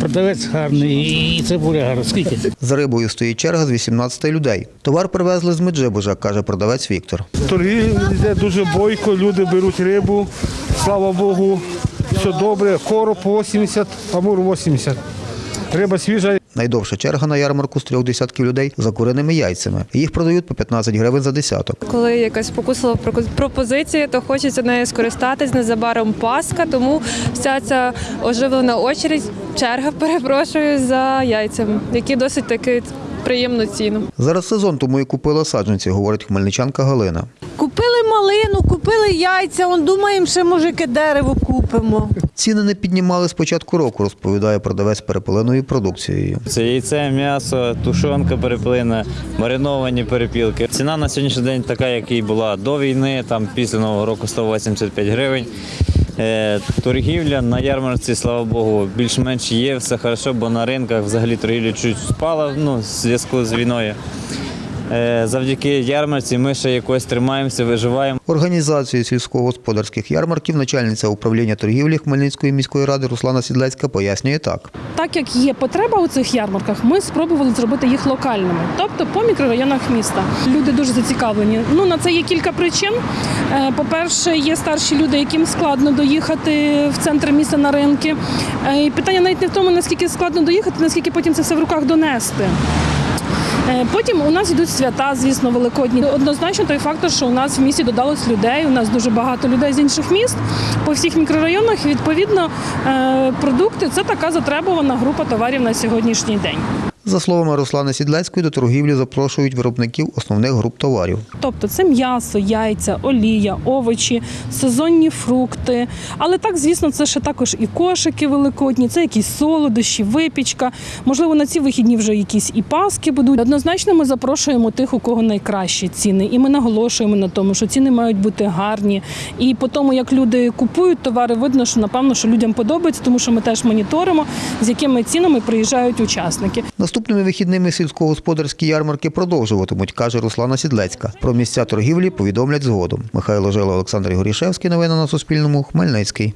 продавець гарний і цибуля гарна. Скільки? За рибою стоїть черга з 18 людей. Товар привезли з Меджибужа, каже продавець Віктор. Торги йде дуже бойко, люди беруть рибу, слава Богу, все добре. Короб 80, амур 80. Риба свіжа. Найдовша черга на ярмарку з трьох десятків людей за куреними яйцями. Їх продають по 15 гривень за десяток. Коли якась спокусила пропозиція, то хочеться нею скористатись незабаром Пасха, тому вся ця оживлена очередь, черга, перепрошую, за яйцями, які досить таки приємну ціну. Зараз сезон, тому і купила саджанці, говорить хмельничанка Галина. Купили малину, купили яйця, он думаємо, ще може яке дерево купимо. Ціни не піднімали з початку року, розповідає продавець перепеленою продукцією. Це яйце, м'ясо, тушонка перепилена, мариновані перепілки. Ціна на сьогоднішній день така, як і була до війни, там після Нового року 185 гривень. Е, Торгівля на ярмарці, слава Богу, більш-менш є, все хорошо, бо на ринках взагалі торгівля чуть спала ну, в зв'язку з війною. Е, Завдяки ярмарці ми ще якось тримаємося, виживаємо. Організацією сільськогосподарських ярмарків начальниця управління торгівлі Хмельницької міської ради Руслана Сідлецька пояснює так. Так як є потреба у цих ярмарках, ми спробували зробити їх локальними, тобто по мікрорайонах міста. Люди дуже зацікавлені. Ну на це є кілька причин. Е, По-перше, є старші люди, яким складно доїхати в центр міста на ринки. Е, І питання навіть не в тому, наскільки складно доїхати, наскільки потім це все в руках донести. Е, Потім у нас йдуть свята, звісно, великодні. Однозначно той фактор, що у нас в місті додалось людей. У нас дуже багато людей з інших міст по всіх мікрорайонах. Відповідно, е, продукти це така затребувана група товарів на сьогоднішній день. За словами Руслани Сідлецької, до торгівлі запрошують виробників основних груп товарів. Тобто це м'ясо, яйця, олія, овочі, сезонні фрукти. Але так, звісно, це ще також і кошики великодні, це якісь солодощі, випічка. Можливо, на ці вихідні вже якісь і паски будуть. Однозначно, ми запрошуємо тих, у кого найкращі ціни, і ми наголошуємо на тому, що ціни мають бути гарні. І по тому, як люди купують товари, видно, що напевно, що людям подобається, тому що ми теж моніторимо, з якими цінами приїжджають учасники. Наступними вихідними сільськогосподарські ярмарки продовжуватимуть, каже Руслана Сідлецька. Про місця торгівлі повідомлять згодом. Михайло Жила, Олександр Горішевський. Новини на Суспільному. Хмельницький.